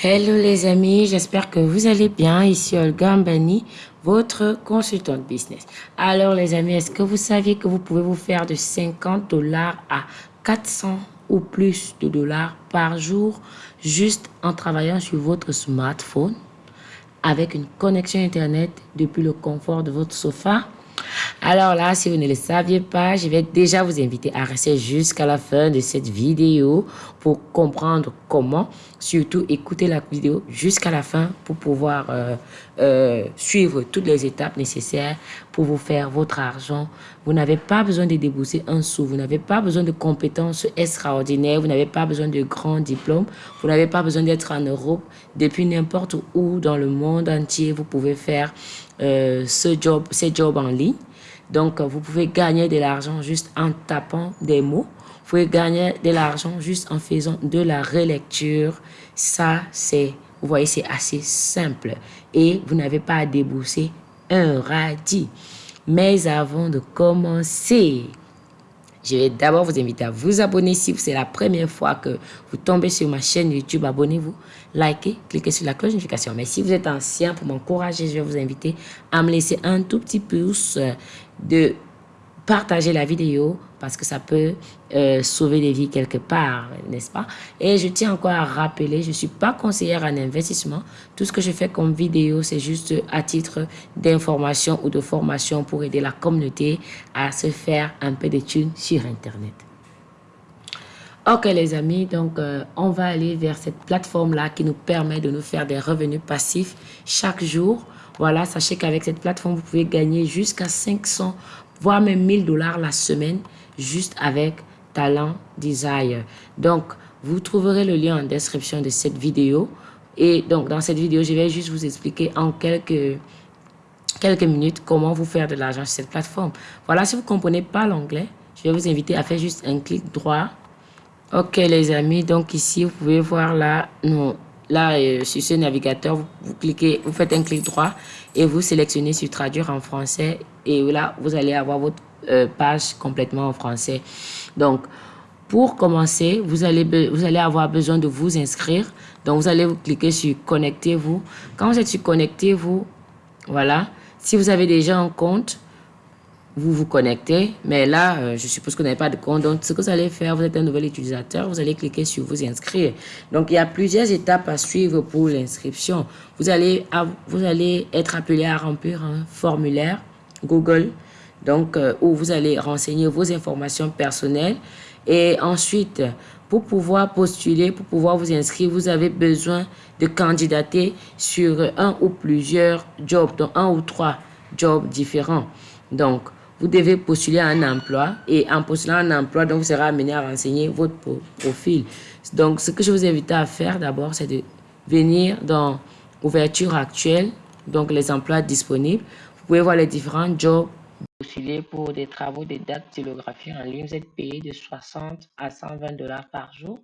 Hello les amis, j'espère que vous allez bien. Ici Olga Mbani, votre consultante business. Alors les amis, est-ce que vous saviez que vous pouvez vous faire de 50 dollars à 400 ou plus de dollars par jour juste en travaillant sur votre smartphone avec une connexion internet depuis le confort de votre sofa? Alors là, si vous ne le saviez pas, je vais déjà vous inviter à rester jusqu'à la fin de cette vidéo pour comprendre comment. Surtout, écouter la vidéo jusqu'à la fin pour pouvoir euh, euh, suivre toutes les étapes nécessaires pour vous faire votre argent. Vous n'avez pas besoin de débourser un sou. Vous n'avez pas besoin de compétences extraordinaires. Vous n'avez pas besoin de grands diplômes. Vous n'avez pas besoin d'être en Europe. Depuis n'importe où dans le monde entier, vous pouvez faire euh, ce job, ces jobs en ligne. Donc, vous pouvez gagner de l'argent juste en tapant des mots. Vous pouvez gagner de l'argent juste en faisant de la relecture. Ça, c'est, vous voyez, c'est assez simple. Et vous n'avez pas à débourser un radis. Mais avant de commencer, je vais d'abord vous inviter à vous abonner si c'est la première fois que vous tombez sur ma chaîne YouTube. Abonnez-vous, likez, cliquez sur la cloche de notification. Mais si vous êtes ancien, pour m'encourager, je vais vous inviter à me laisser un tout petit pouce de partager la vidéo parce que ça peut euh, sauver des vies quelque part, n'est-ce pas? Et je tiens encore à rappeler, je ne suis pas conseillère en investissement. Tout ce que je fais comme vidéo, c'est juste à titre d'information ou de formation pour aider la communauté à se faire un peu de thunes sur Internet. Ok les amis, donc euh, on va aller vers cette plateforme-là qui nous permet de nous faire des revenus passifs chaque jour. Voilà, sachez qu'avec cette plateforme, vous pouvez gagner jusqu'à 500, voire même 1000 dollars la semaine juste avec Talent Desire. Donc, vous trouverez le lien en description de cette vidéo. Et donc, dans cette vidéo, je vais juste vous expliquer en quelques, quelques minutes comment vous faire de l'argent sur cette plateforme. Voilà, si vous ne comprenez pas l'anglais, je vais vous inviter à faire juste un clic droit. Ok, les amis, donc ici, vous pouvez voir là, non, là, euh, sur ce navigateur, vous, cliquez, vous faites un clic droit et vous sélectionnez sur traduire en français et là, vous allez avoir votre euh, page complètement en français. Donc, pour commencer, vous allez, vous allez avoir besoin de vous inscrire. Donc, vous allez vous cliquer sur Connectez-vous. Quand vous êtes sur Connectez-vous, voilà. Si vous avez déjà un compte, vous vous connectez. Mais là, euh, je suppose que vous n'avez pas de compte. Donc, ce que vous allez faire, vous êtes un nouvel utilisateur, vous allez cliquer sur vous inscrire. Donc, il y a plusieurs étapes à suivre pour l'inscription. Vous allez, vous allez être appelé à remplir un formulaire Google, donc euh, où vous allez renseigner vos informations personnelles. Et ensuite, pour pouvoir postuler, pour pouvoir vous inscrire, vous avez besoin de candidater sur un ou plusieurs jobs, donc un ou trois jobs différents. Donc, vous devez postuler un emploi et en postulant un emploi, donc vous serez amené à renseigner votre profil. Donc, ce que je vous invite à faire d'abord, c'est de venir dans ouverture actuelle, donc les emplois disponibles. Vous pouvez voir les différents jobs postulés pour des travaux de dactylographie en ligne. Vous êtes payé de 60 à 120 dollars par jour.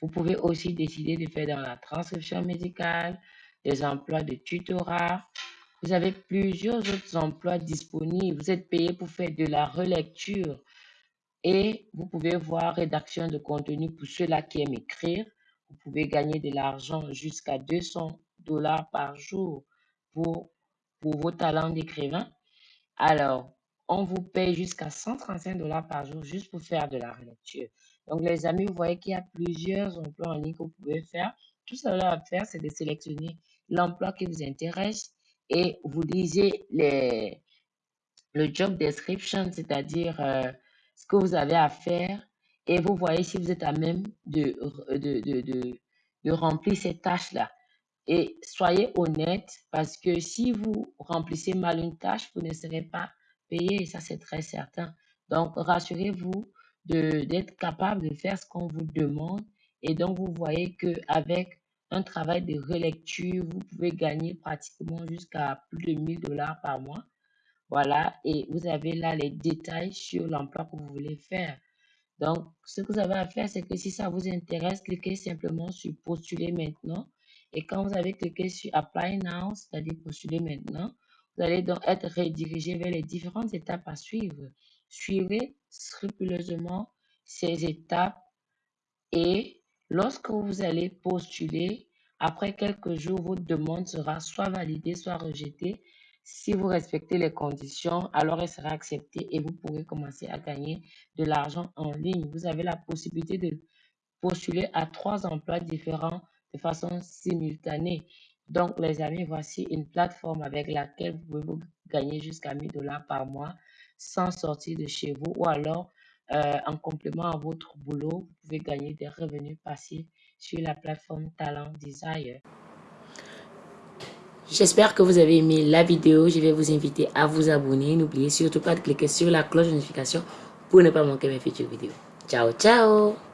Vous pouvez aussi décider de faire dans la transcription médicale, des emplois de tutorat, vous avez plusieurs autres emplois disponibles. Vous êtes payé pour faire de la relecture et vous pouvez voir rédaction de contenu pour ceux-là qui aiment écrire. Vous pouvez gagner de l'argent jusqu'à 200 dollars par jour pour, pour vos talents d'écrivain. Alors, on vous paye jusqu'à 135 dollars par jour juste pour faire de la relecture. Donc, les amis, vous voyez qu'il y a plusieurs emplois en ligne que vous pouvez faire. Tout ce que vous à faire, c'est de sélectionner l'emploi qui vous intéresse et vous lisez les, le job description, c'est-à-dire euh, ce que vous avez à faire et vous voyez si vous êtes à même de, de, de, de, de remplir ces tâches-là. Et soyez honnête parce que si vous remplissez mal une tâche, vous ne serez pas payé, ça c'est très certain. Donc, rassurez-vous d'être capable de faire ce qu'on vous demande. Et donc, vous voyez qu'avec un travail de relecture, vous pouvez gagner pratiquement jusqu'à plus de 1000 dollars par mois. Voilà, et vous avez là les détails sur l'emploi que vous voulez faire. Donc, ce que vous avez à faire, c'est que si ça vous intéresse, cliquez simplement sur postuler maintenant. Et quand vous avez cliqué sur apply now, c'est-à-dire postuler maintenant, vous allez donc être redirigé vers les différentes étapes à suivre. Suivez scrupuleusement ces étapes et Lorsque vous allez postuler, Après quelques jours, votre demande sera soit validée, soit rejetée. Si vous respectez les conditions, alors elle sera acceptée et vous pourrez commencer à gagner de l'argent en ligne. Vous avez la possibilité de postuler à trois emplois différents de façon simultanée. Donc, les amis, voici une plateforme avec laquelle vous pouvez gagner jusqu'à 1000 dollars par mois sans sortir de chez vous ou alors en complément à votre boulot, vous pouvez gagner des revenus passifs sur la plateforme Talent Desire. J'espère que vous avez aimé la vidéo. Je vais vous inviter à vous abonner. N'oubliez surtout pas de cliquer sur la cloche de notification pour ne pas manquer mes futures vidéos. Ciao, ciao